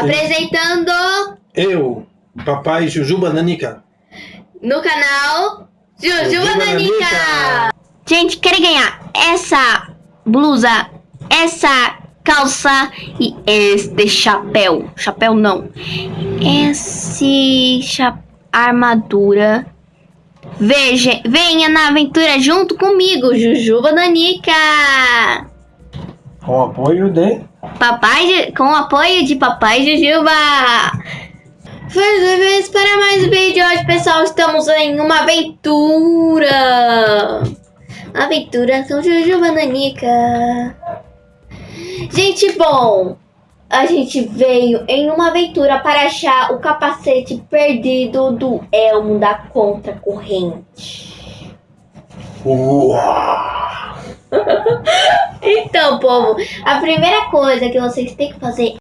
Apresentando Eu, papai Jujuba Nanica. no canal Jujuba Nanica. Nanica. Gente, querem ganhar essa blusa, essa calça e este chapéu. Chapéu não. Esse cha armadura. Veja, venha na aventura junto comigo, Jujuba Nanica. Com apoio de. Papai, com o apoio de Papai Jujuba. Vez para mais um vídeo hoje, pessoal. Estamos em uma aventura. Aventura com Jujuba Nanica. Gente, bom, a gente veio em uma aventura para achar o capacete perdido do Elmo da Contra-Corrente. Uau! Então, povo, a primeira coisa que vocês têm que fazer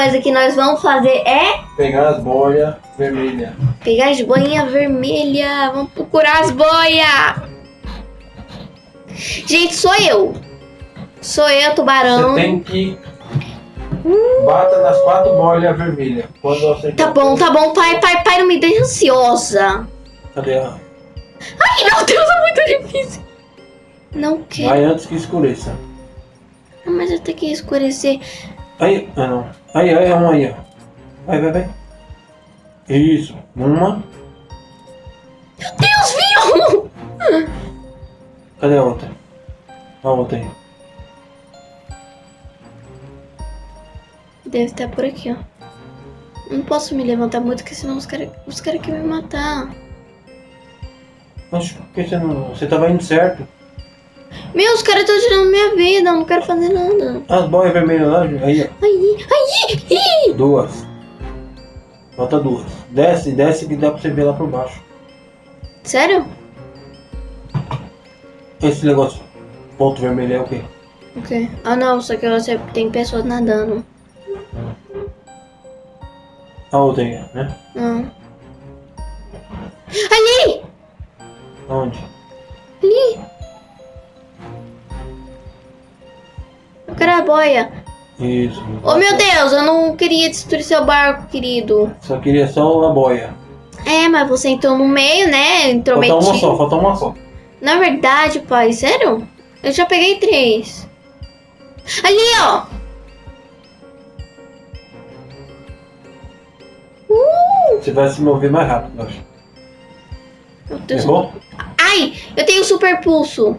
coisa que nós vamos fazer é Pegar as boias vermelhas. pegar as boinhas vermelhas. Vamos procurar as boias. Gente, sou eu. Sou eu, Tubarão. Você tem que. Bata nas quatro boias vermelhas. Quando você. Tá bom, tá bom, pai, pai, pai, não me deixa ansiosa. Cadê a. Ai, meu Deus, é muito difícil. Não quero. Vai antes que escureça. Mas eu tenho que escurecer. Aí, ah não. Aí, aí, uma aí, ó. Vai, vai, vai. Isso. Uma. Meu Deus, viu? Cadê a outra? A outra aí. Deve estar por aqui, ó. Não posso me levantar muito, porque senão os caras os cara querem me matar. Mas por que você não. Você tava indo certo? Meu, os caras estão tirando minha vida, eu não quero fazer nada. As boias vermelhas lá, aí, ó. Aí, aí, ih. Duas. Falta duas. Desce, desce que dá pra você ver lá por baixo. Sério? Esse negócio, ponto vermelho é o quê? Ok. Ah, não, só que você tem pessoas nadando. A outra aí, né? Não. Ali! Onde? Eu quero a boia. Isso. Oh, meu Deus, eu não queria destruir seu barco, querido. Só queria só a boia. É, mas você entrou no meio, né? Entrou Falta uma só, falta uma só. Na verdade, pai, sério? Eu já peguei três. Ali, ó! Uh! Você vai se mover mais rápido, acho. Meu Deus. Errou? Ai, eu tenho super pulso.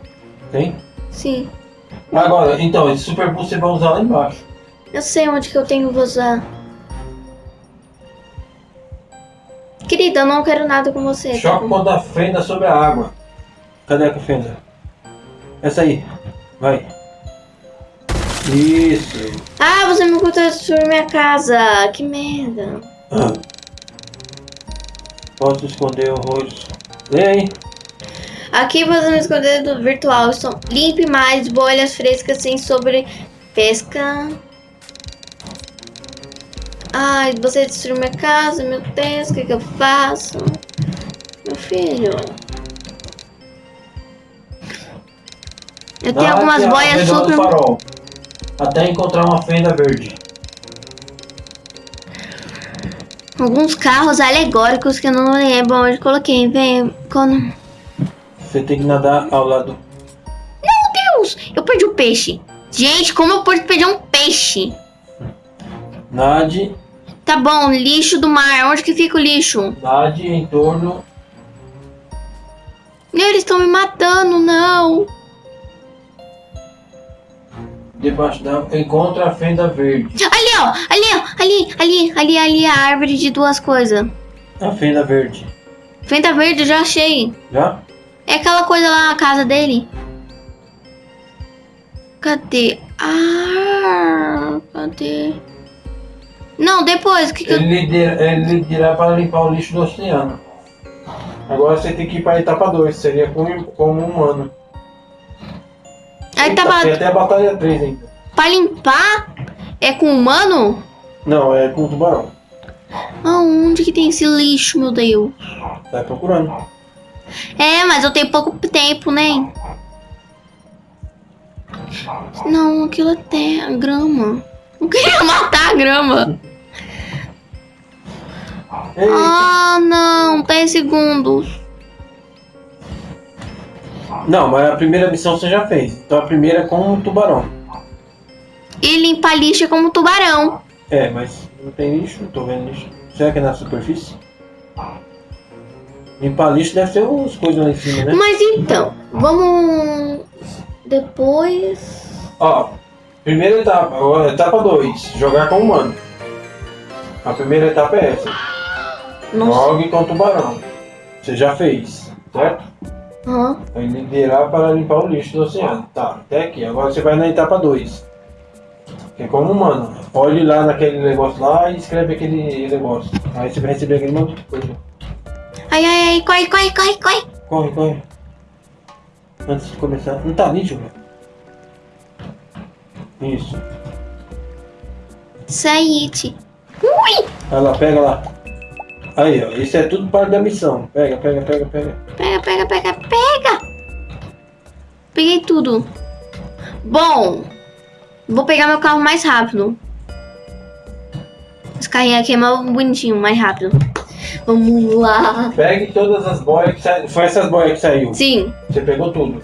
Tem? Sim. Agora, então, esse super boost você vai usar lá embaixo. Eu sei onde que eu tenho que usar. Querida, eu não quero nada com você. tá Choque bom? quando a fenda sobre a água. Cadê a fenda? Essa aí. Vai. Isso. Ah, você me contou destruir minha casa. Que merda. Ah. Posso esconder horrores. Lê aí. Aqui você me esconder do virtual. São limpe mais bolhas frescas sem sobre pesca. Ai, você destruiu minha casa, meu Deus, o que, que eu faço? Meu filho. Eu tenho algumas boias super. farol. Até encontrar uma fenda verde. Alguns carros alegóricos que eu não lembro onde coloquei. Vem, quando. Você tem que nadar ao lado. Meu Deus! Eu perdi o peixe. Gente, como eu posso perder um peixe? Nade. Tá bom, lixo do mar. Onde que fica o lixo? Nade em torno. Meu, eles estão me matando, não. Debaixo da encontra a fenda verde. Ali, ó. Ali, ó. Ali, ali, ali, ali a árvore de duas coisas. A fenda verde. Fenda verde, já achei. Já? É aquela coisa lá na casa dele. Cadê? Ah, cadê? Não, depois. O que, que eu... Ele lhe dirá- ele lhe dirá para limpar o lixo do oceano. Agora você tem que ir para a etapa 2, seria como, como humano. Aí Eita, tava Tem até a batalha 3 ainda. pra limpar? É com humano? Não, é com o tubarão. Aonde que tem esse lixo, meu Deus? Vai procurando. É, mas eu tenho pouco tempo, né? Não, aquilo é terra, grama. Eu queria matar a grama. Ah, não, 10 segundos. Não, mas a primeira missão você já fez. Então a primeira é com o tubarão. E limpar lixo é como tubarão. É, mas não tem lixo, não tô vendo lixo. Será que é na superfície? Limpar lixo deve ter uns coisas lá em cima, né? Mas então, vamos depois. Ó, primeira etapa, ó, etapa 2, jogar com humano. A primeira etapa é essa. Nossa. Jogue com tubarão. Você já fez, certo? Aham. Aí liderar para limpar o lixo do oceano. Tá, até aqui. Agora você vai na etapa 2. Que é como humano. Olhe lá naquele negócio lá e escreve aquele negócio. Aí você vai receber aquele monte de coisa. Ai, ai, ai, corre, corre, corre, corre. Corre, corre. Antes de começar. Não tá nítido, velho. Isso. Saíte. Ui! Vai lá, pega lá. Aí, ó. Isso é tudo parte da missão. Pega, pega, pega, pega. Pega, pega, pega, pega. Peguei tudo. Bom, vou pegar meu carro mais rápido. Esse carrinho aqui é mais bonitinho, mais rápido. Vamos lá. Pegue todas as boias que saíram. Foi essas boias que saiu. Sim, Você pegou tudo.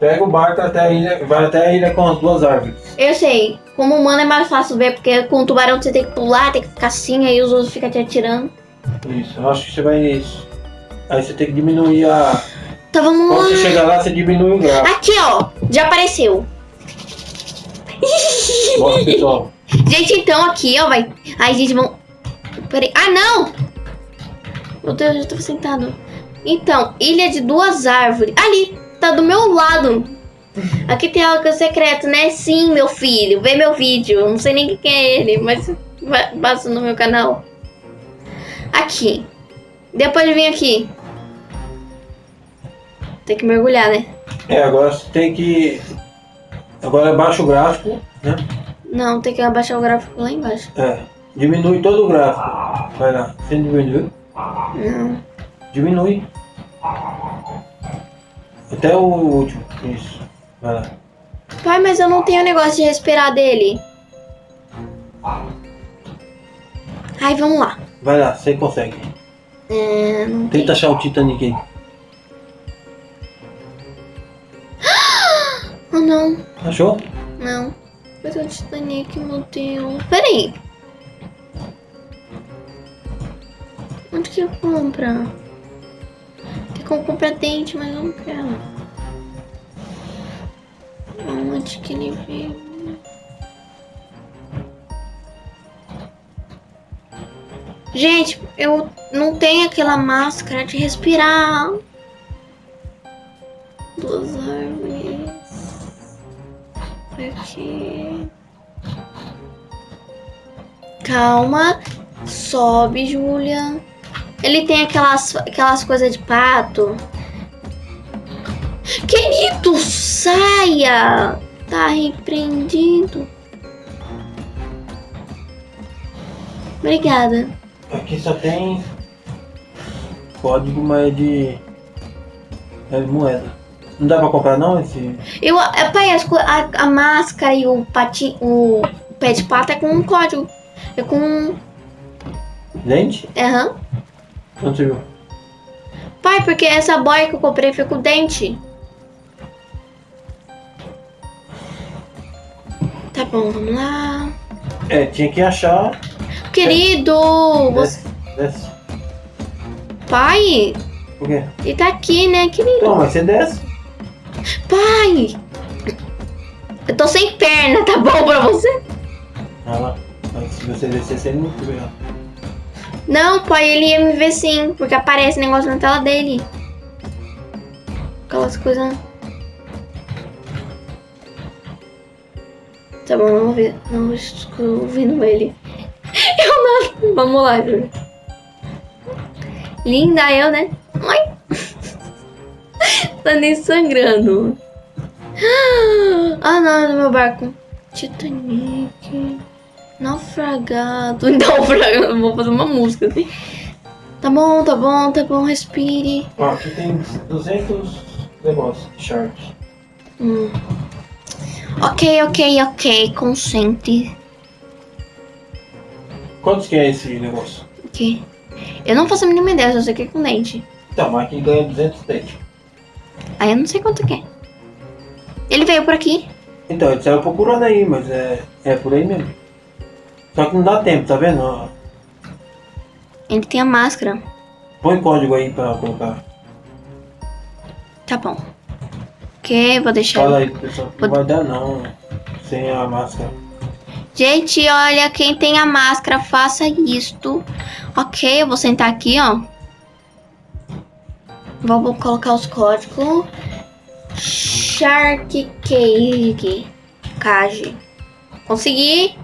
Pega o barco até a ilha. Vai até a ilha com as duas árvores. eu sei. Como humano é mais fácil ver, porque com o tubarão você tem que pular, tem que ficar assim, aí os outros ficam te atirando. Isso, eu acho que você vai nisso. Aí você tem que diminuir a. Então vamos Quando você lá. chegar lá, você diminui o grau. Aqui, ó. Já apareceu. Bora, pessoal. Gente, então aqui, ó, vai. Ai, gente, vamos. Peraí. Ah, não! Meu Deus, eu já tava sentado. Então, ilha de duas árvores. Ali, tá do meu lado. Aqui tem algo secreto, né? Sim, meu filho. Vê meu vídeo. Eu Não sei nem quem é ele, mas passa no meu canal. Aqui. Depois vem aqui. Tem que mergulhar, né? É, agora você tem que. Agora baixa o gráfico, né? Não, tem que abaixar o gráfico lá embaixo. É. Diminui todo o gráfico. Vai lá. Você diminuiu? Não. Diminui. Até o último. Isso. Vai lá. Pai, mas eu não tenho negócio de respirar dele. Ai, vamos lá. Vai lá, você consegue. É, Tenta achar o Titanic aí. Oh, não. Achou? Não. Mas o Titanic, meu Deus. Peraí. Onde que eu compra? Tem como comprar dente, mas eu não quero. Onde que ele veio? Gente, eu não tenho aquela máscara de respirar. Duas árvores. Aqui. Calma. Sobe, Júlia. Ele tem aquelas, aquelas coisas de pato. Querido, saia! Tá repreendido. Obrigada. Aqui só tem código, mas é de. É de moeda. Não dá pra comprar não esse. Eu, é, pai, a, a máscara e o patinho, o pé de pato é com um código. É com. Dente? Aham. Onde você viu? Pai, porque essa boia que eu comprei foi com dente. Tá bom, vamos lá. É, tinha que achar. Querido! Você... Desce, desce. Pai, Por quê? ele tá aqui, né, querido? Mas você desce. Pai! Eu tô sem perna, tá bom pra você? Olha lá. Se você descer, você não vê ela. Não, pai, ele ia me ver sim, porque aparece negócio na tela dele. Aquelas coisas. Tá bom, vamos ver. Não estou ouvindo ele. Eu não. Vamos lá. Linda eu, né? Ai. tá nem sangrando. Ah, não, é do meu barco. Titanic. Naufragado. Naufragado. Vou fazer uma música assim. Tá bom, tá bom, tá bom, respire. Ó, aqui tem 200 negócios de shark. Hum. Ok, ok, ok. Concentre. Quantos que é esse negócio? Ok. Eu não faço a mínima ideia, só sei que é com dente. Então, mas aqui ganha 200 dentes. Aí eu não sei quanto que é. Ele veio por aqui. Então, ele saiu procurando aí, mas é, é por aí mesmo. Só que não dá tempo, tá vendo? Ele tem a máscara. Põe código aí pra colocar. Tá bom. Ok, vou deixar. Fala aí pessoal que não vai dar não. Sem a máscara. Gente, olha, quem tem a máscara, faça isto. Ok, eu vou sentar aqui, ó. Vamos colocar os códigos. Shark. Cage. Consegui.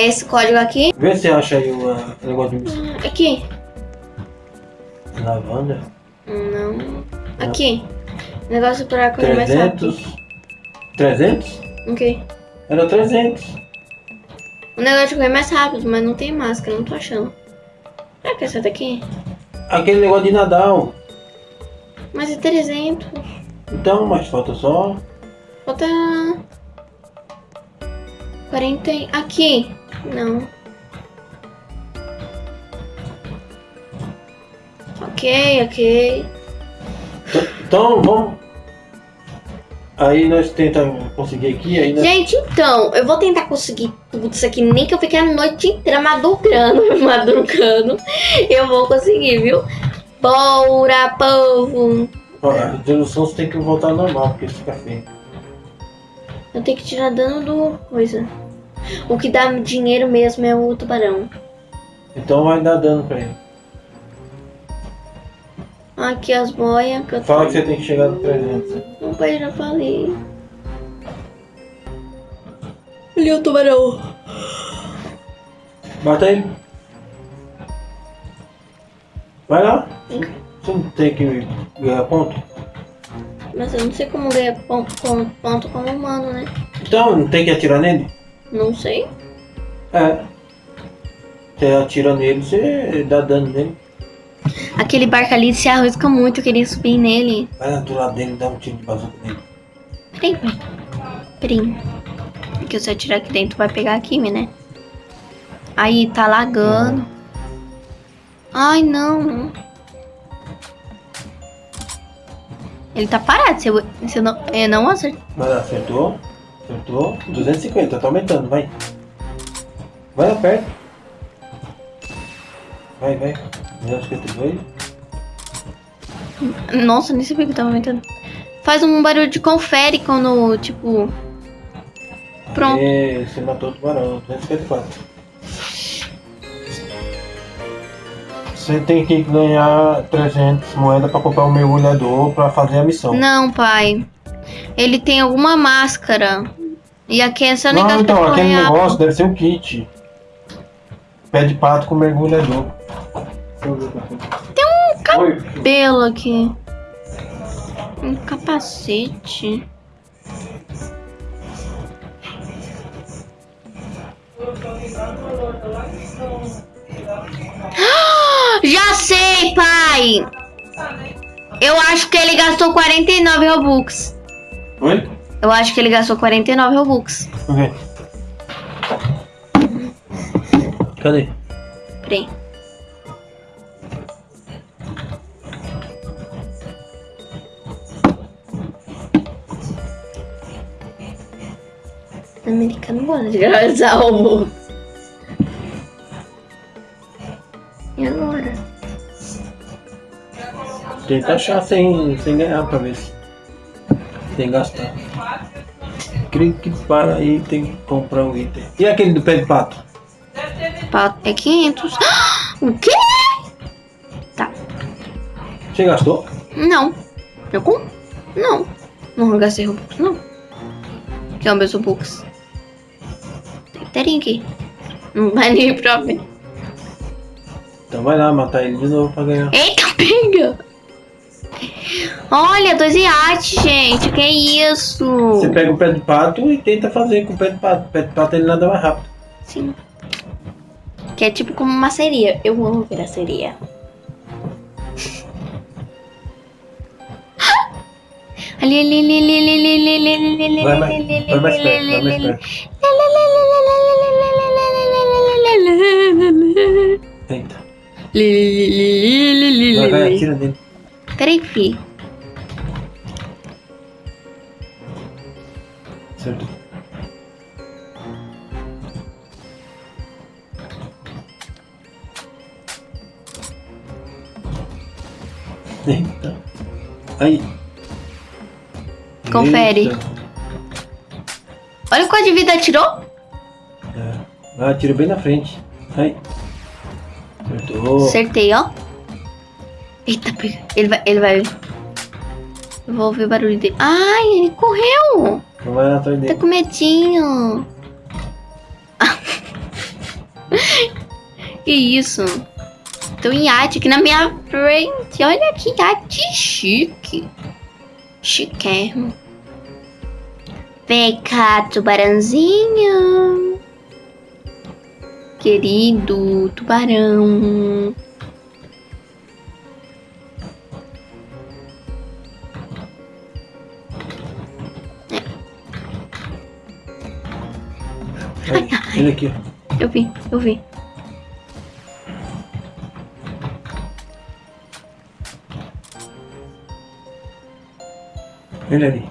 Esse código aqui. Vê se acha aí o ah, negócio de Aqui. lavanda. Não. Aqui. Negócio para correr mais rápido. 300? 300? Ok. Era 300. O negócio de correr mais rápido, mas não tem máscara, não tô achando. Será que é essa daqui? Aquele negócio de Nadal. Mas é 300. Então, mas falta só. Falta. 40. e- Aqui. Não. Ok, ok. Então, vamos. Aí nós tentamos conseguir aqui, aí nós... Gente, então, eu vou tentar conseguir tudo isso aqui, nem que eu fique a noite inteira madrugando, madrugando. Eu vou conseguir, viu? Bora, povo! Ó, a você tem que voltar normal, porque fica feio. Eu tenho que tirar dano do coisa. O que dá dinheiro mesmo é o tubarão. Então vai dar dano pra ele. Aqui as boias que eu Fala que você tem que chegar no 300. né? Não, pai, já falei. Ali o tubarão. Bata ele. Vai lá. Você não tem que ganhar ponto? Mas eu não sei como ganhar ponto, ponto, ponto como humano, né? Então, não tem que atirar nele? Não sei. É. Você atira nele, você dá dano nele. Aquele barco ali se arrisca muito, eu queria subir nele. Vai lá do lado dele e dá um tiro de bazuca nele. Peraí, pai. Peraí. Porque se eu atirar aqui dentro vai pegar aqui, né? Aí, tá lagando. Ai, não. Ele tá parado. Se eu, se eu não, eu não acertar. Mas acertou. Acertou. 250, tá aumentando, vai. Vai lá perto. Vai, vai. 252. Nossa, nem sabia que tava aumentando. Faz um barulho de confere quando, tipo. Pronto. E você matou o tubarão. 254. Você tem que ganhar 300 moedas pra comprar um mergulhador pra fazer a missão. Não, pai. Ele tem alguma máscara. E aqui é só Não, negócio então, aquele negócio deve ser um kit. Pé de pato com mergulhador. Tem um cap... Pelo aqui. Um capacete. Já sei, pai! Eu acho que ele gastou 49 Robux. Oi? Eu acho que ele gastou 49 Robux. Por quê? Cadê? Peraí. Americano gosta de gravar Robux. E agora? Tenta achar sem, sem ganhar pra ver se. Sem gastar. Creio que para aí tem que comprar um item. E aquele do pé de pato? Pa- É 500. O quê? Tá. Você gastou? Não. Eu com? Não. Não gastei Robux, não. Que é o meu Robux. Tem inteirinho aqui. Não vai nem pra ver. Então vai lá matar ele de novo pra ganhar. Eita, pega! Olha, dois iates, gente. Que isso? Você pega o pé de pato e tenta fazer com o pé de pato. O pé de pato ele nada mais rápido. Sim. Que é tipo como uma sereia. Eu amo ver a sereia. Ali, ali, ali, ali, ali, ali, ali, ali, ali, ali, Vai mais, ali, ali, vai mais ali, perto, ali, vai mais ali, perto. Eita. Vai, vai, atira dele. Peraí, fi. Certo. Eita. Aí. Confere. Eita. Olha o quanto de vida tirou. É. Vai, atira bem na frente. Aí. Acertou. Acertei, ó. Eita, pega. Ele vai. Ele vai. Eu vou ouvir o barulho dele. Ai, ele correu. Vai lá atrás dele. com medinho. que isso? Tem um iate aqui na minha frente. Olha que iate chique. Chiquérrimo. Vem cá, tubarãozinho. Querido tubarão. Ele aqui. Eu vi, eu vi. Ele ali.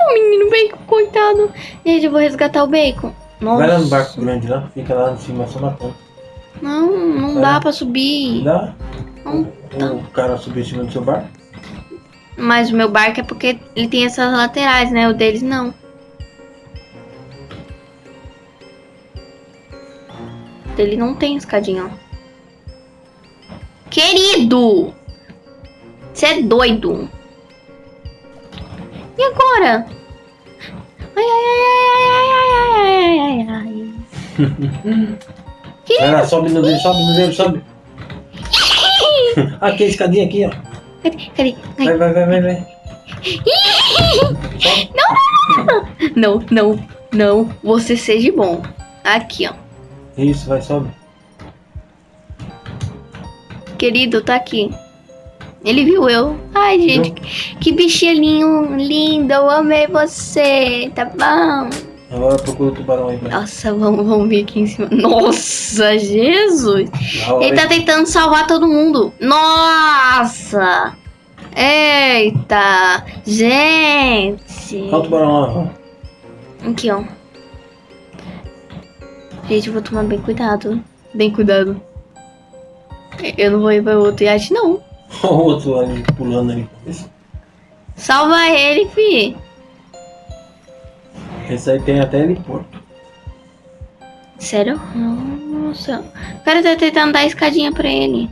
O menino bacon, coitado. Gente, eu vou resgatar o bacon. Nossa. Vai lá no barco grande lá, fica lá em cima só matando. Não, não Vai dá lá. pra subir. Dá? Não O cara subir em cima do seu barco? Mas o meu barco é porque ele tem essas laterais, né? O deles não. Dele não tem escadinha, ó. Querido! Você é doido. E agora? Ai, ai, ai, ai, ai, ai, ai, ai, ai. Vai lá, sobe no dele, sobe no dele, sobe. Aqui, a escadinha aqui, ó. Cadê? Cadê? Ai. Vai, vai, vai, vai, vai. Sobe. Não, não, não. Você seja bom. Aqui, ó. Isso, vai, sobe. Querido, tá aqui. Ele viu eu. Ai, gente, que, que bichinho lindo. Eu amei você. Tá bom? Agora procura o tubarão aí, vai. Nossa, vamos, vamos vir aqui em cima. Nossa, Jesus. Ele tá tentando salvar todo mundo. Nossa. Eita. Gente. Olha o tubarão lá. Aqui, ó. Gente, eu vou tomar bem cuidado. Bem cuidado. Eu não vou ir pra outro iate, não. Olha o outro ali pulando ali. Salva ele, fi. esse aí tem até heliporto. Sério? Nossa. O cara tá tentando dar escadinha pra ele.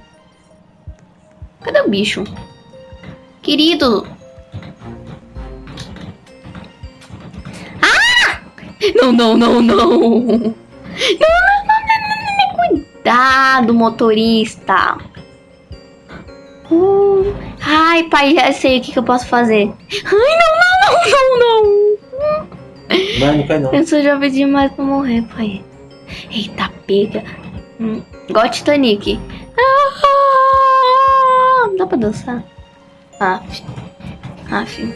Cadê o bicho? Querido. Ah! Não, não, não, não. Não, não, não, não, não, não, não. Cuidado, motorista. Uh, ai, pai, já sei o que, que eu posso fazer. Ai, não, não, não, não, não. Vai, não cai não. Eu sou jovem demais pra morrer, pai. Eita, pega. Hum, igual Titanic. Ah, dá pra dançar? Aff. Aff.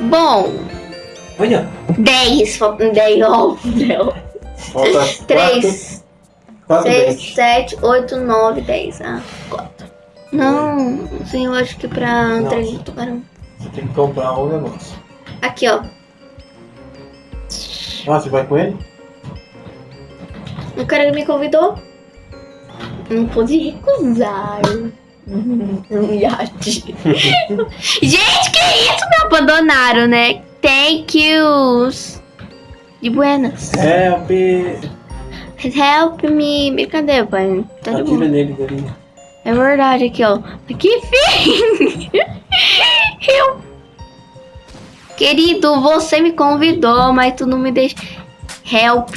Bom, Olha, 10. Faltam 10, óbvio. falta 3, 4 6, dentes. 7, 8, 9, 10. Ah, 4. Não, sim, eu acho que pra Não. treino do tubarão. Você tem que comprar um negócio. Aqui, ó. Ah, você vai com ele? O cara me convidou. Não pude recusar. Um iate. Gente, que isso? Me abandonaram, né? Thank yous. De buenas. Help! Help me. Brincadeira, pai. Tá Atira nele, Galinha. É verdade, aqui, ó. Que fim! Eu... Querido, você me convidou, mas tu não me deixa... Help.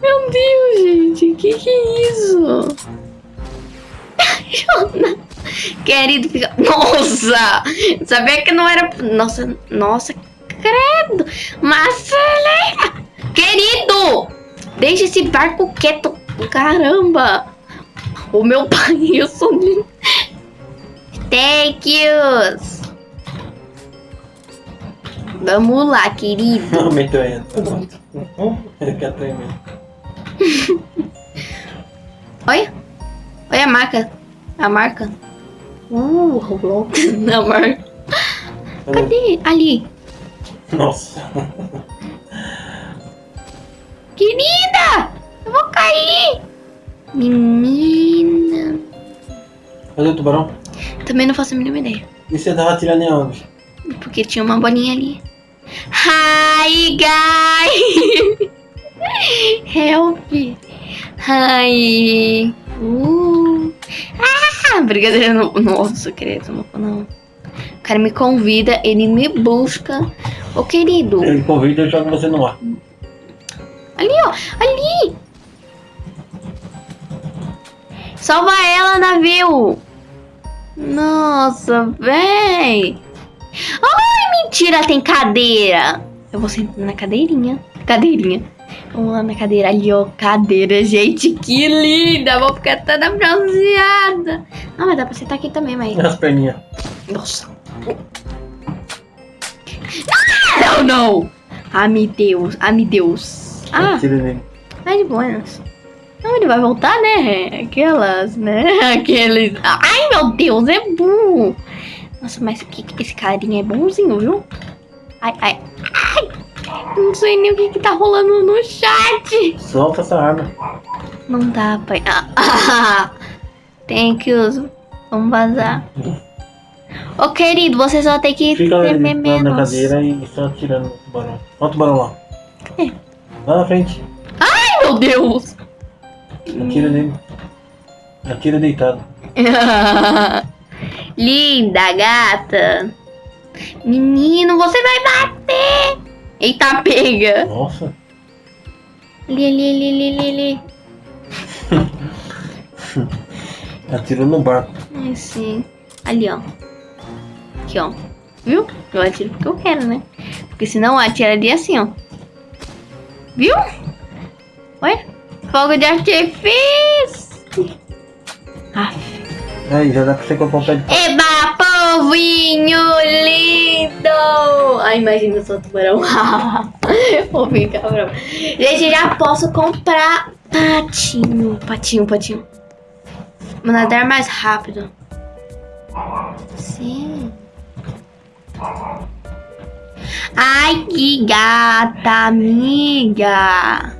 Meu Deus, gente. Que que é isso? Querido, fica... Nossa! Sabia que não era... Nossa, nossa, credo. Marcela! Querido! Deixa esse barco quieto. Caramba! O meu pai, eu sou lindo. Thank yous. Vamos lá, querido. Tá bom. Ele quer tremer. Olha. Olha a marca. A marca. Uh, Roblox. A marca. Cadê? Ali. Nossa. Querida! Eu vou cair! Menina. Cadê o tubarão? Também não faço a mínima ideia. E você tava atirando em onde? Porque tinha uma bolinha ali. Hi, guys! Help! Hi! Uh. Ah, brincadeira. não- Nossa, querido, não não. O cara me convida, ele me busca. Ô, querido, Ele convida e joga você no ar. ali, ó, ali! Salva ela, navio! Nossa, véi! Ai, mentira, tem cadeira! Eu vou sentar na cadeirinha. Cadeirinha. Vamos lá na cadeira ali, ó. Cadeira, gente, que linda! Vou ficar toda bronzeada. Ah, mas dá pra sentar aqui também, mas. As perninhas. Nossa. Ah, não, não! Ah, meu Deus, ah, meu Deus. Ah, Atira nele. De buenas. Não, ele vai voltar, né? Aquelas, né? Aqueles. Ai, meu Deus, é burro. Nossa, mas que, que esse carinha é bonzinho, viu? Ai, ai, ai. Não sei nem o que, que tá rolando no chat. Solta essa arma. Não dá, pai. Ah, ah, Thank you. Vamos vazar. Ô, querido, você só tem que Fica lá, tremer lá na menos. cadeira e só atirando no tubarão. Olha o tubarão lá. Cadê? Lá na frente. Ai, meu Deus. Atira nele. Atira deitado. Linda, gata. Menino, você vai bater. Eita, pega. Nossa. Ali, ali, ali, ali, ali. Atira no barco. Ai, sim. Ali, ó. Aqui, ó. Viu? Eu atiro porque eu quero, né? Porque senão eu atiraria assim, ó. Viu? Olha. Fogo de artifício. Ah. Aí, já dá pra você comprar um pé de Eba, povinho lindo! Ai, imagina eu sou tubarão. Ficar bravo. Gente, já posso comprar patinho. Patinho, patinho. Vou nadar mais rápido. Sim. Ai, que gata, amiga.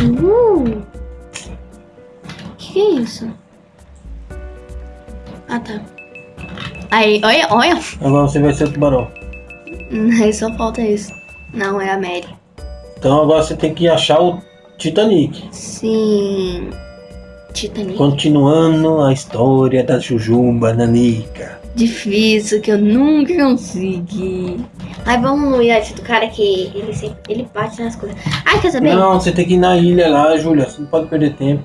Uh. Que é isso? Ah, tá. Aí, olha, olha. Agora você vai ser o tubarão. Aí só falta isso. Não, é a Mary. Então agora você tem que achar o Titanic. Sim. Titanic. Continuando a história da Jujuba Nanica. Difícil, que eu nunca consegui. Ai, vamos no iate do cara que ele sempre, ele bate nas coisas. Ai, quer saber? Não, você tem que ir na ilha lá, Júlia. Você não pode perder tempo.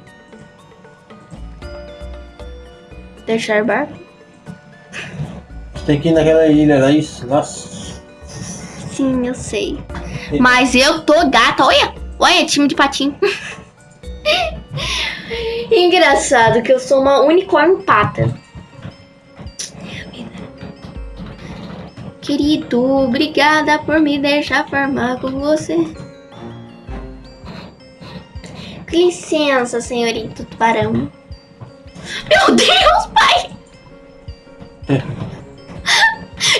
Deixar barco? Tem que ir naquela ilha lá. Isso, lá. Sim, eu sei. Mas eu tô gata, olha! Olha, time de patinho. Engraçado que eu sou uma unicórnio pata. Querido, obrigada por me deixar formar com você. Com licença, senhorito tubarão. Meu Deus, pai!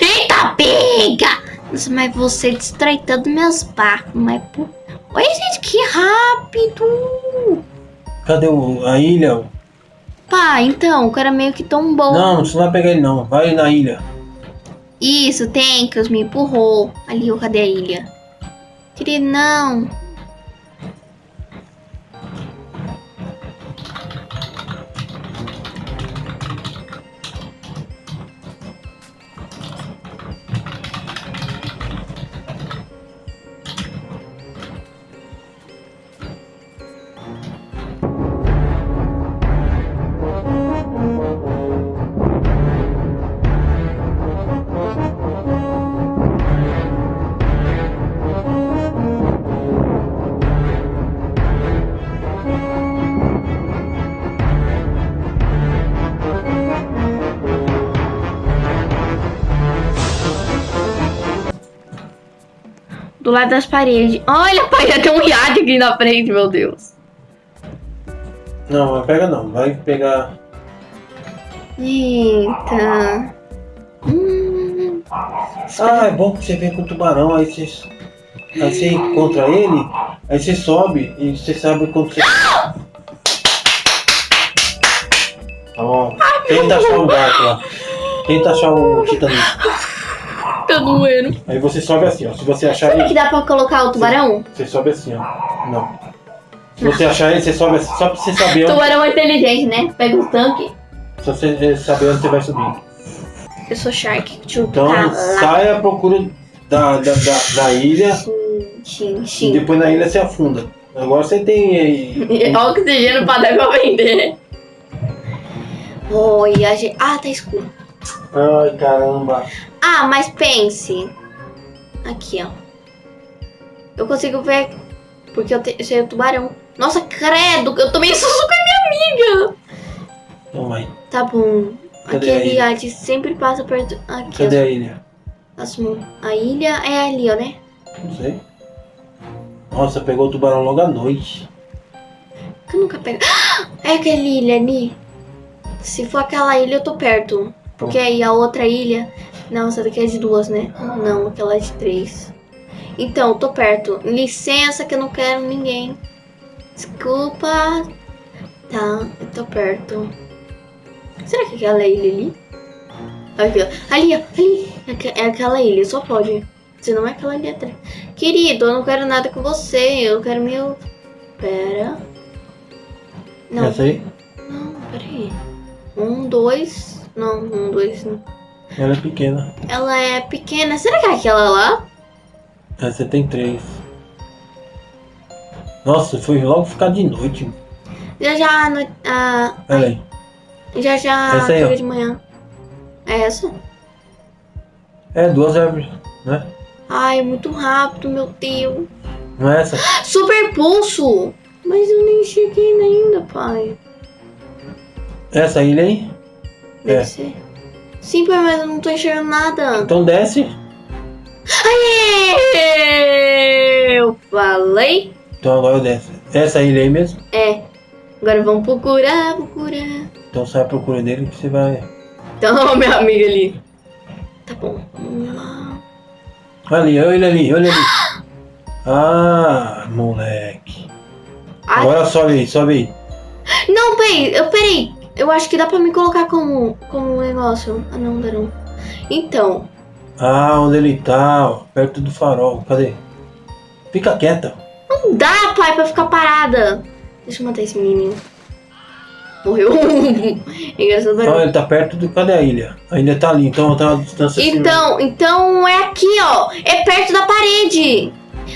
Eita, pega! Nossa, mas você destrói todos meus barcos, mas... por- Oi, gente, que rápido! Cadê o, a ilha? Pá, então, o cara meio que tombou. Não, você não vai pegar ele não. Vai na ilha. Isso, Tenkos me empurrou. Ali, cadê a ilha? Querido, não. Do lado das paredes. Olha, pai, já tem um iate aqui na frente, meu Deus. Não, mas pega não. Vai pegar. Eita. Hum. Ah, é bom que você vem com o tubarão, aí você. Aí você encontra ele, aí você sobe e você sabe quando você. Tá bom. Tenta achar o barco lá. Tenta achar o Titanic. Tá doendo. Aí você sobe assim, ó. Se você achar Será que ele, dá pra colocar o tubarão? você sobe assim, ó. Não. Se você achar ele, você sobe assim, só pra você saber onde, Tubarão é inteligente, né? Pega o tanque. só pra você saber onde você vai subir. Eu sou Shark. Então tá sai à procura da, da, da, da ilha Sim, e sim. depois na ilha você afunda. Agora você tem aí. Oxigênio pra dar pra vender. Oi, a gente... Ah, tá escuro. Ai caramba. Ah, mas pense. Aqui, ó. Eu consigo ver. Porque eu, te... sei o tubarão. Nossa, credo! Eu tomei susto com a minha amiga! Aí. Tá bom. Cadê a Aquele ilha? iate sempre passa perto. Aqui, Cadê a ilha? A ilha é ali, ó, né? Não sei. Nossa, pegou o tubarão logo à noite. Eu nunca pego. É aquele ilha ali. Se for aquela ilha, eu tô perto. Porque aí a outra ilha. Não, essa daqui é de duas, né? Não, aquela é de três. Então, tô perto. Licença que eu não quero ninguém. Desculpa. Tá, eu tô perto. Será que aquela ilha ali? Aqui, ó. Ali, ó. Ali. É É aquela ilha, só pode. Se não é aquela ilha atrás. Querido, eu não quero nada com você. Eu quero meu. Pera. Não, Essa aí? não, peraí. Um, dois. Não, um, dois. não. Ela é pequena. Ela é pequena. Será que é aquela lá? Essa tem três. Nossa, foi logo ficar de noite. Já já. No, ah, Olha aí. já já. Essa aí, ó. chega de manhã. É essa? É, duas árvores, né? Ai, muito rápido, meu Deus. Não é essa? Super pulso! Mas eu nem cheguei ainda, pai. Essa ilha aí? É. Sim, pai, mas eu não tô enxergando nada. Então desce. Aê! Eu falei? Então agora desce. Essa ilha aí mesmo? É. Agora vamos procurar, procurar. Então sai à procura dele que você vai. Então, minha amiga ali. Tá bom. Olha ali, olha ali, olha ali. Ah, moleque. Ai, Agora sobe aí, sobe aí. Não, peraí, eu peraí. Eu acho que dá pra me colocar como, como um negócio. Ah, não, não. Então, Ah, onde ele tá, ó, perto do farol. Cadê? Fica quieta. não dá, pai, pra ficar parada. Deixa eu matar esse menino. Morreu. Engraçado Então ele tá perto do. Cadê a ilha? A ilha tá ali, então tá uma distância assim, Então, então é aqui, ó. É perto da parede.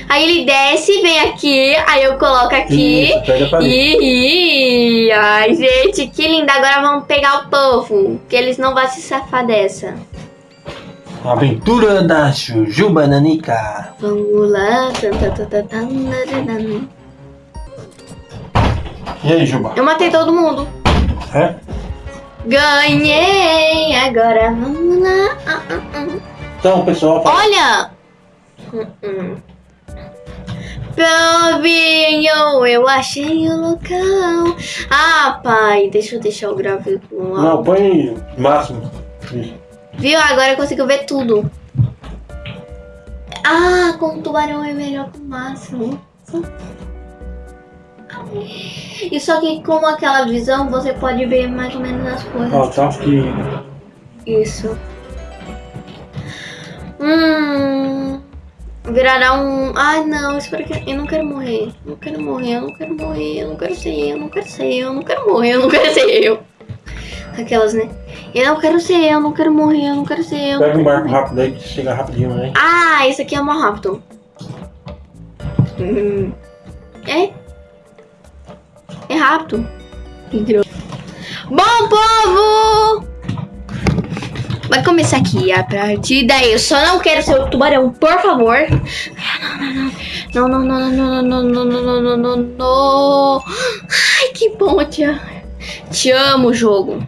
Aí ele desce, vem aqui, aí eu coloco aqui. Isso, pega a parede. Ih, ai, gente, que linda. Agora vamos pegar o povo, que eles não vão se safar dessa. Aventura da Jujuba Nanica. Vamos lá. E aí, Juba? Eu matei todo mundo. É? Ganhei! Agora vamos lá. Ah, ah, ah. Então, pessoal, fala- Olha! Hum, hum. Povinho, eu achei o local. Ah, pai, deixa eu deixar o gravador no Não, alto. põe máximo. Viu? Agora eu consigo ver tudo. Ah, com o tubarão é melhor que o máximo. E só que com aquela visão você pode ver mais ou menos as coisas. Ó, tá aqui. Isso. Hum. Virará um. Ai não, espero que. Eu não quero morrer. Eu não quero morrer, eu não quero morrer, eu não quero ser eu, não quero ser eu, não quero morrer, eu não quero ser eu. Aquelas, né? Eu não quero ser eu, não quero morrer, eu não quero ser eu. Pega um barco morrer. rápido aí que chega rapidinho, né? Ah, esse aqui é mais rápido. Hum. É? É rápido. Que grosso. Bom, povo! Vai começar aqui a partida. Eu só não quero ser o tubarão, por favor. Não, não, não, não, não, não, não, não, não, não, não, não. Ai, que bom, te amo. Te amo, jogo.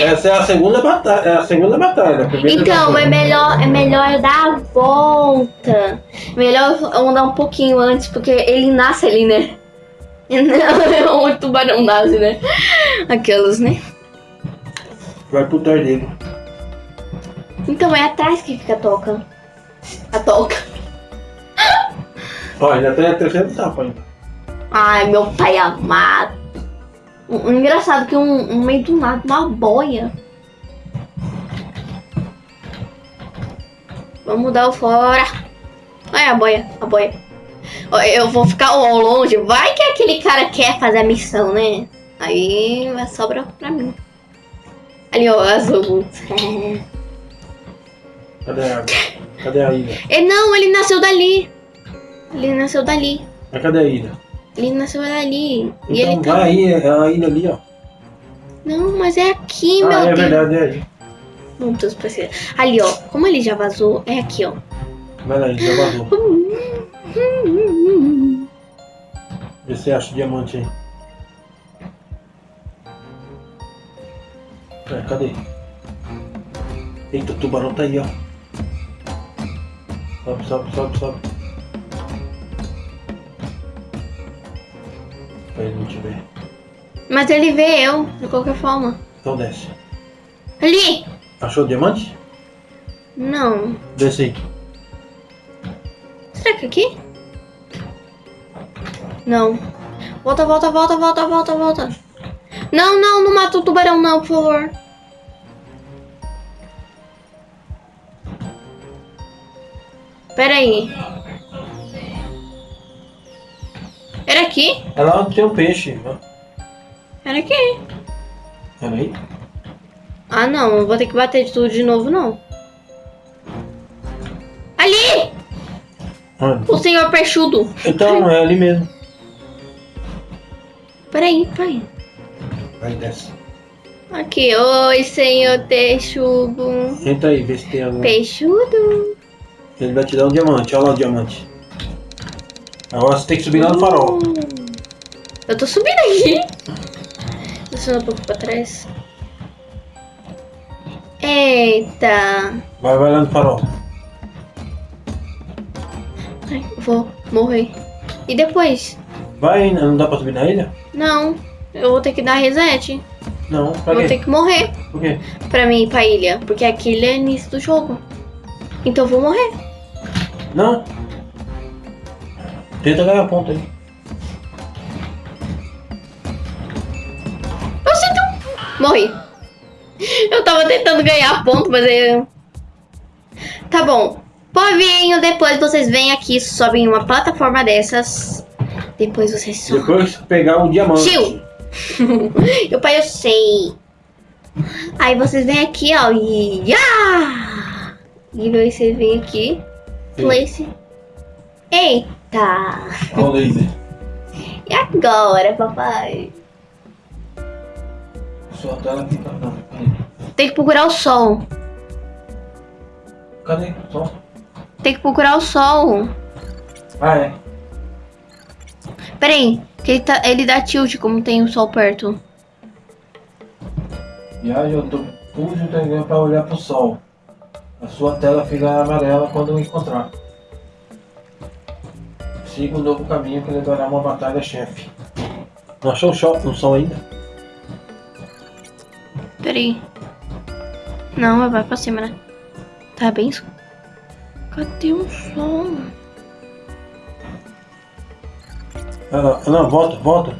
Essa é a segunda batalha. É a segunda batalha. a Então, batalha. é melhor, é melhor eu dar a volta. Melhor eu andar um pouquinho antes, porque ele nasce ali, né? Não, o tubarão nasce, né? Aquelas, né? Vai pro trás dele. Então é atrás que fica a toca. A toca. Ó, ainda tem a terceira etapa ainda. Ai, meu pai amado. O, o engraçado que um, um meio do nada, uma boia. Vamos dar o fora. Olha a boia, a boia. Eu vou ficar longe. Vai que aquele cara quer fazer a missão, né? Aí vai sobra pra mim. Ali, ó, azul. Cadê a água? Cadê a ilha? E não, ele nasceu dali. Ele nasceu dali. Mas cadê a ilha? Ele nasceu dali. e Então ele tá. vai aí, é a ilha ali, ó. Não, mas é aqui, ah, meu é Deus. verdade, é aí. Meu Deus, precisa. Ali, ó. Como ele já vazou, é aqui, ó. Vai lá, já vazou. Vê se você acha o diamante aí. É, cadê? Eita, o tubarão tá aí, ó. Sobe, sobe, sobe, sobe. Pra ele não te ver. Mas ele vê eu, de qualquer forma. Então desce. Ali! Achou o diamante? Não. Desce aí. Será que aqui? Não. Volta, volta, volta, volta, volta, volta. Não, não, não mata o tubarão não, por favor. Pera aí. Era aqui? É lá onde tem um peixe. ó. Era aqui. Era aí? Ah, não. Não vou ter que bater de tudo de novo, não. Ali! Onde? O senhor peixudo. Então, é ali mesmo. Peraí, peraí. Vai, desce. Aqui, oi, senhor peixudo. Entra aí, vê se tem algum. Peixudo. Ele vai te dar um diamante, olha lá o diamante. Agora você tem que subir lá no farol. Eu tô subindo aqui. Descendo um pouco pra trás. Eita. Vai, vai lá no farol. Ai, vou morrer. E depois? Vai não dá pra subir na ilha? Não. Eu vou ter que dar reset. Não, pra Vou quê? ter que morrer Por quê? pra mim ir pra ilha. Porque aquilo é início do jogo. Então eu vou morrer. Não. Tenta ganhar ponto aí. Eu sinto. Morri. Eu tava tentando ganhar ponto, mas eu. Tá bom. Povinho, depois vocês vêm aqui, sobem em uma plataforma dessas. Depois vocês sobem. Depois pegar o diamante. Tio! Meu pai, eu sei. Aí vocês vêm aqui, ó, e. Ah! E aí vocês vêm aqui. Place. Eita! Olha o laser. E agora, papai? Sua tela. Não, aí. Tem que procurar o sol. Cadê? Só. Tem que procurar o sol. Ah, é. Peraí, que ele, tá, ele dá tilt como tem o sol perto. Viagem, eu tô fujo entendendo pra olhar pro sol. A sua tela fica amarela quando eu encontrar. Siga um novo caminho que levará uma batalha chefe. Não achou o sol, o sol ainda? Peraí. Não, vai pra cima, né? Tá bem escuro. Cadê o som? Ah, não, volta, volta.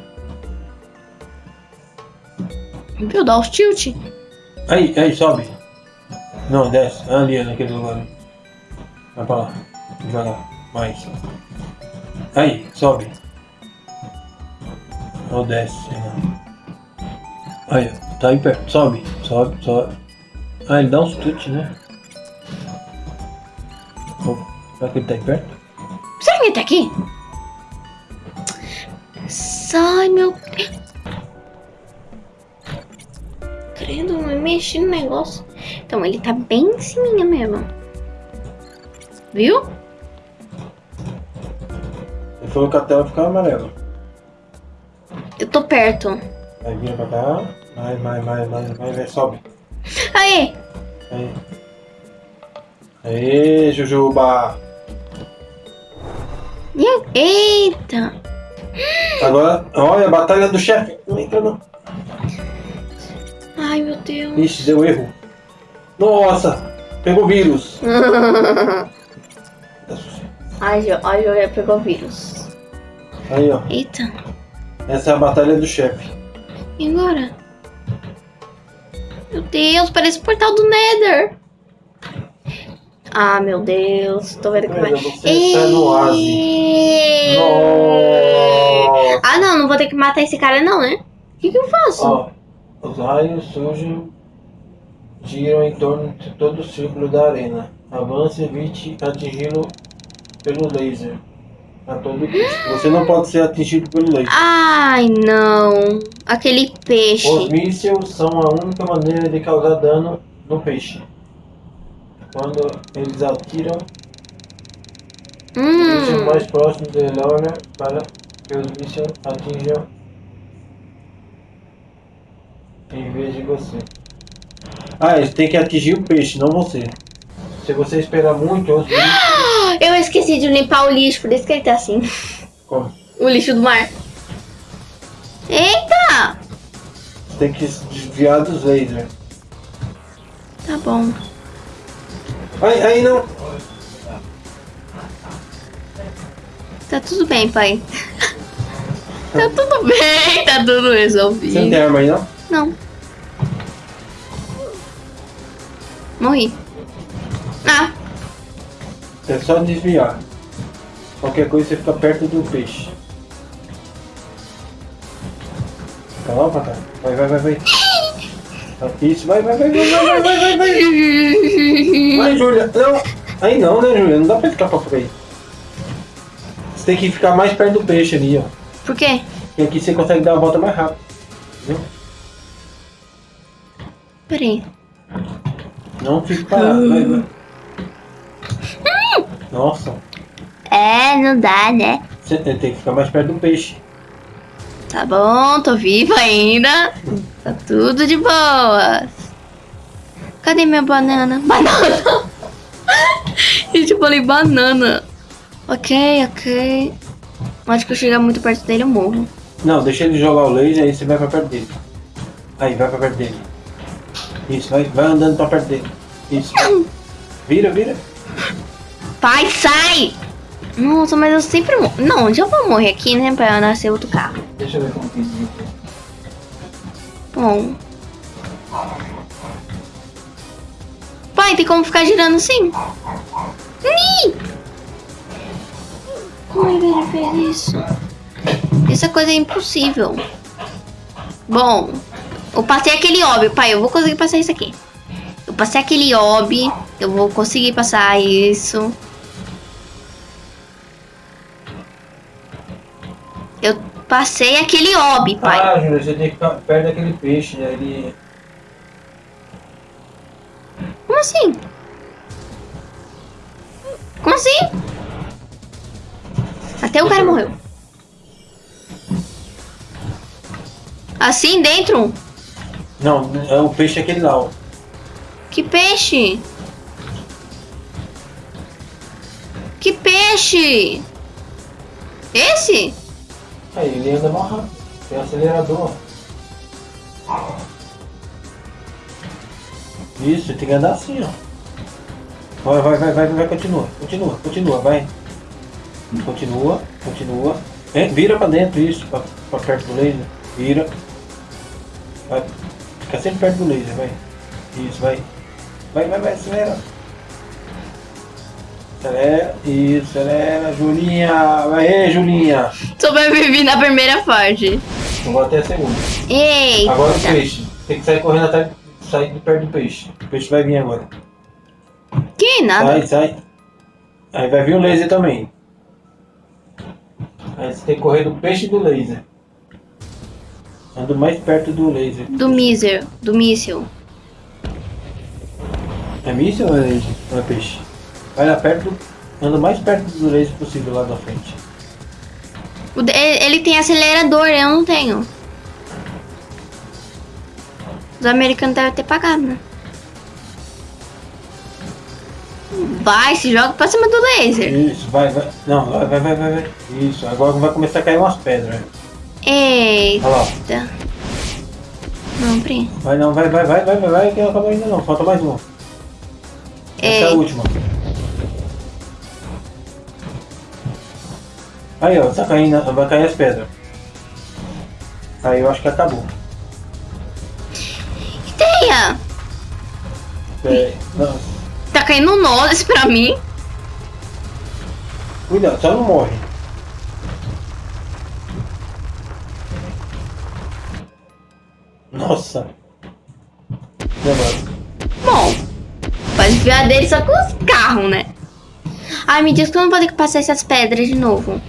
Viu? Dá os tilt. Aí, aí, sobe. Não, desce. Ali, naquele lugar. Vai pra lá. Devagar. Mais. Aí, sobe. Ou desce, lá. Aí. Tá aí perto. Sobe. Sobe, sobe. Ah, ele dá uns tutes, né? Oh, será que ele tá aí perto? Será que ele tá aqui? Sai, meu. Credo, não mexi no negócio. Então, ele tá bem em cima mesmo. Viu? Ele falou que a tela fica amarela. Eu tô perto. Aí vira pra cá. Vai, vai, vai, vai, vai, vai, sobe. Aí! Aí. Aê, Jujuba! Eita! Agora, olha a batalha do chefe. Não entra não. Ai, meu Deus. Ixi, deu erro. Nossa! Pegou vírus. Ai, já pegou vírus. Aí, ó. Eita. Essa é a batalha do chefe. E agora? Meu Deus, parece o portal do Nether. Ah, meu Deus. Tô vendo que vai... Mas você está no oásis. Nossa! Ah, não. Não vou ter que matar esse cara, não, né? O que, que eu faço? Ó, os raios surgem, giram em torno de todo o círculo da arena. Avance e evite atingi-lo pelo laser. A todo custo. Você não pode ser atingido pelo laser. Ai, não. Aquele peixe. Os mísseis são a única maneira de causar dano no peixe. Quando eles atiram, Hum. mais próximo de Laura para que os mísseis atinjam em vez de você. Ah, eles têm que atingir o peixe, não você. Se você esperar muito, os mísseis... Eu esqueci de limpar o lixo, por isso que ele tá assim. Como? O lixo do mar. Eita! Tem que desviar dos lasers. Tá bom. Ai, aí não! Tá tudo bem, pai. tá tudo bem, tá tudo Você não resolvido. tem arma aí não? Não. Morri. Ah, É só desviar. Qualquer coisa você fica perto do peixe. Fica lá cá. Vai, vai, vai, vai. Isso, vai, vai, vai, vai, vai, vai, vai, vai, vai. Vai, Júlia. Não. Aí não, né, Júlia? Não dá pra ficar pra aí. Você tem que ficar mais perto do peixe ali, ó. Por quê? E aqui você consegue dar a volta mais rápido. Entendeu? Peraí. Não fique parado. Vai, vai. Nossa. É, não dá, né? Você tem que ficar mais perto do peixe. Tá bom, tô viva ainda. Tá tudo de boas. Cadê minha banana? Banana! Gente, eu falei banana. Ok, ok. Acho que eu chegar muito perto dele, eu morro. Não, deixa ele jogar o laser aí você vai pra perto dele. Aí, vai pra perto dele. Isso, vai, vai andando pra perto dele. Isso. vai. Vira, vira. Pai, sai! Nossa, mas eu sempre morro. Não, onde eu vou morrer aqui, né? Pra nascer outro carro. Deixa eu ver como que isso. Bom. Pai, tem como ficar girando assim? Ih! Como é que ele fez isso? Essa coisa é impossível. Bom, eu passei aquele óbvio, pai. Eu vou conseguir passar isso aqui. Eu passei aquele óbvio. Eu vou conseguir passar isso. Passei aquele óbvio, pai. Ah, Júlia, você tem que ficar perto daquele peixe, né? Ele. Como assim? Como assim? Até o cara morreu. Assim dentro? Não, é o peixe aquele lá, ó. Que peixe? Que peixe? Esse? Aí, ele anda mais rápido. Tem acelerador. Isso, tem que andar assim, ó. Vai, vai, vai, vai, vai, continua, continua, continua, vai. Continua, continua. É, vira pra dentro isso, pra, pra perto do laser. Vira. Vai. Fica sempre perto do laser, vai. Isso, vai. Vai, vai, vai, acelera. Acelera, isso, acelera, Julinha. Vai aí, Julinha. Sobrevivi na primeira fase. Eu vou até a segunda. Eita. Agora o peixe. Tem que sair correndo até sair de perto do peixe. O peixe vai vir agora. Que nada. Sai, sai. Aí vai vir o laser também. Aí você tem que correr do peixe e do laser. Ando mais perto do laser. Do míssil. Do míssil. É míssil ou é laser? Não é peixe? Vai lá perto. Anda mais perto do laser possível lá da frente. Ele tem acelerador, eu não tenho. Os americanos devem ter pagado, né? Vai, se joga pra cima do laser. Isso, vai, vai. Não, vai, vai, vai, vai. Isso, agora vai começar a cair umas pedras. Eita. Olha lá. Não, Pri. Vai não, vai, vai, vai, vai, vai, vai, que não acabou ainda não. Falta mais uma. Essa é a última. Aí, ó, tá caindo, vai cair as pedras. Aí eu acho que acabou. Teia! É, não, Tá caindo nozes pra mim. cuidado, só não morre. Nossa. Demora. Bom, pode enfiar dele só com os carros, né? Ai, me diz que eu não vou ter que passar essas pedras de novo.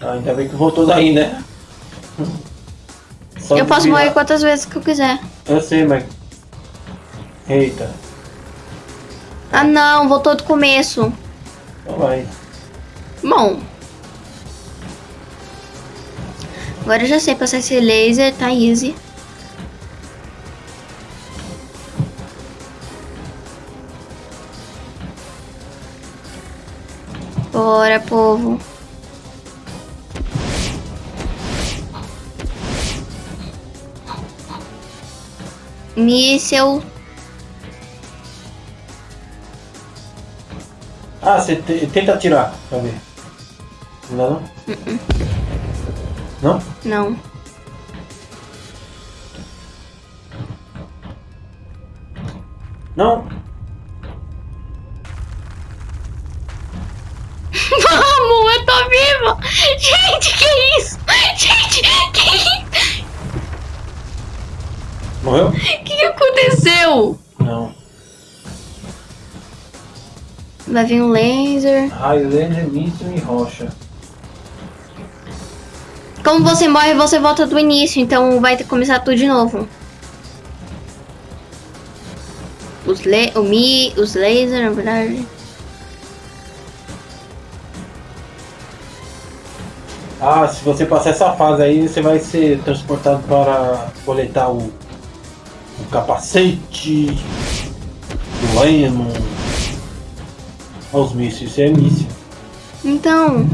Ah, ainda bem que voltou daí, né? Só eu posso desviar. morrer quantas vezes que eu quiser. Eu sei, mas. Eita. Ah, não, voltou do começo. Então vai. Bom. Agora eu já sei passar esse laser, tá easy. Bora, povo. Míssel. Ah, você te- tenta atirar pra ver. Não dá não? Não? Não. Não? Vamos, eu tô viva! Gente, que isso? Gente, que isso? Morreu? O que, que aconteceu? Não. Vai vir um laser. Raio, laser, míssil e rocha. Como você morre, você volta do início, então vai ter que começar tudo de novo. Os le o mi, os lasers, na verdade. Ah, se você passar essa fase aí, você vai ser transportado para coletar o, o capacete do Lennon. Olha os mísseis, isso é míssil. Então,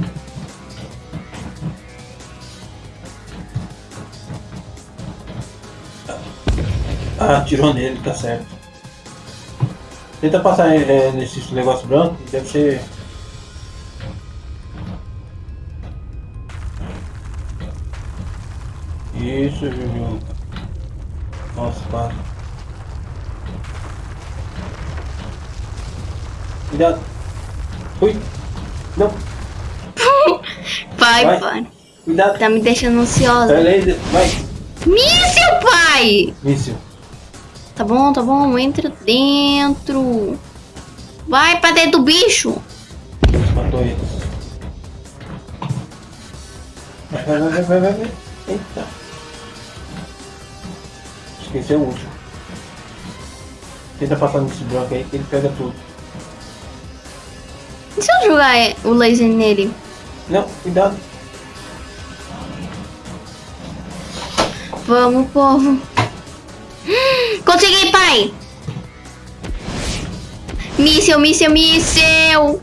Ah, atirou nele, tá certo. Tenta passar é, nesse negócio branco, deve ser. Isso, Juju. Nossa, quase. Cuidado. Ui. Não, vai, Vai. pai. cuidado. Tá me deixando ansiosa. Aí, vai. Míssil, pai! Míssil. Tá bom, tá bom, entra dentro. Vai pra dentro do bicho. Matou eles. Vai, vai, vai, vai, vai, vai. Eita. Esqueceu o último. Tenta passar nesse branco aí que ele pega tudo. E se eu jogar é, o laser nele? Não, cuidado. Vamos, povo. Consegui, pai! Míssel, míssel, míssel!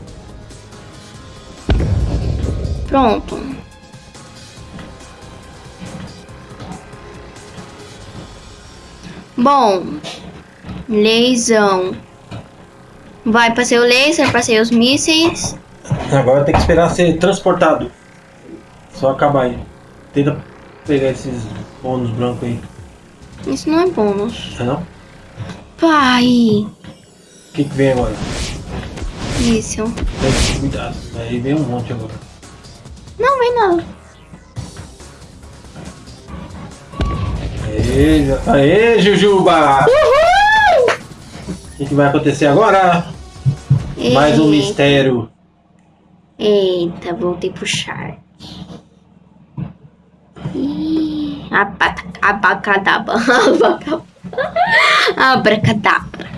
Pronto. Bom, leisão. Vai, passei o laser, passei os mísseis. Agora tem que esperar ser transportado. Só acabar aí. Tenta pegar esses bônus brancos aí. Isso não é bônus. É não? Pai! O que, que vem agora? Isso. Tem que cuidado. Aí vem um monte agora. Não, vem não. Aê, aê Jujuba! Uhul! O que, que vai acontecer agora? Mais um Eita. mistério. Eita, voltei pro chart. Ih, Abacadabra. Abacadabra. Abracadabra.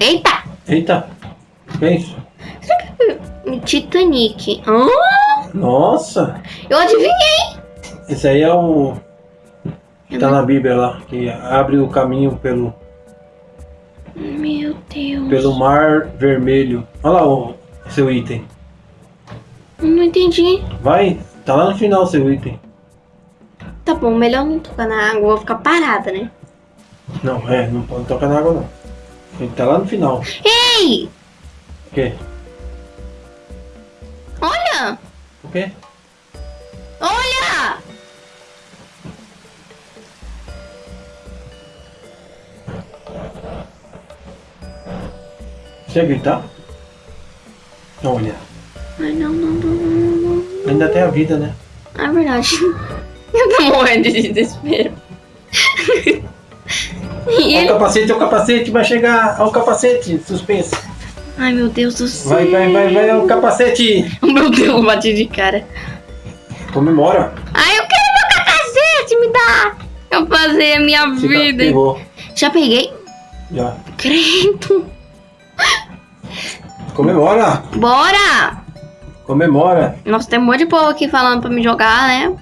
Eita! Eita, o que é isso? Titanic. Ah, Nossa! eu adivinhei! Esse aí é o. tá não- na Bíblia lá, que abre o caminho pelo, Meu Deus. pelo mar vermelho. Olha lá o seu item. Não entendi. Vai, tá lá no final o seu item. Tá bom, melhor não tocar na água, vou ficar parada, né? Não, é, não pode tocar na água não. Ele tá lá no final. Ei! O quê? Olha! O quê? Olha! Você ia gritar? Olha, Ai, não, não, não, não, não. ainda tem a vida, né? É verdade. Eu tô morrendo de desespero. e Olha o ele... capacete, o capacete, vai chegar. Olha o capacete, suspense. Ai, meu Deus do céu. Vai, vai, vai, vai, o capacete. Meu Deus, bati de cara. Comemora. Ai, eu quero meu capacete, me dá. Eu fazer a minha Fica- vida. Pegou. Já peguei? Já. Credo. Comemora. Bora! Comemora. Nossa, tem um monte de povo aqui falando pra me jogar, né?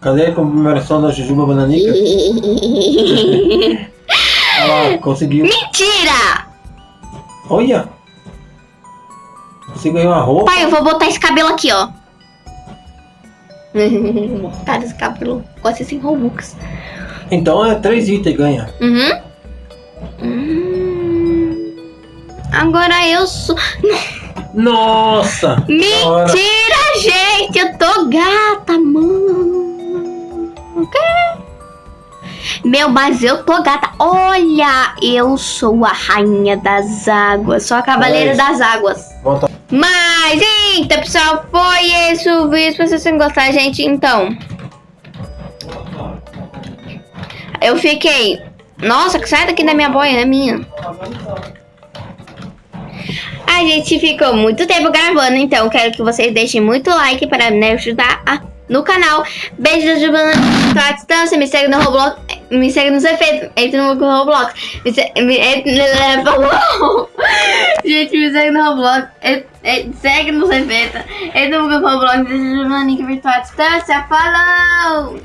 Cadê a comemoração da Jujuba Bananica? Lá, conseguiu. Mentira! Olha. Você ganhou uma roupa. Pai, eu vou botar esse cabelo aqui, ó. botar esse cabelo. Gosta sem Robux. Então é três itens ganha. Uhum. Hum. Agora eu sou. Nossa! Mentira, gente! Eu tô gata, mano. O quê? Meu, mas eu tô gata. Olha, eu sou a rainha das águas. Sou a cavaleira Mas- das águas. Volta. Mas, então, pessoal, foi esse o vídeo. Se vocês tenham gostado, gente, então. Eu fiquei. Nossa, que sai daqui da minha boia, é minha. A gente ficou muito tempo gravando, então quero que vocês deixem muito like para me ajudar a- no canal. Beijo da Giovana à distância, me segue no Roblox, me segue nos efeitos, entre no Roblox. Me segue, me, falou. Gente, me segue no Roblox, segue nos efeitos, entre no Roblox, beijo da Giovana virtual à distância, falou!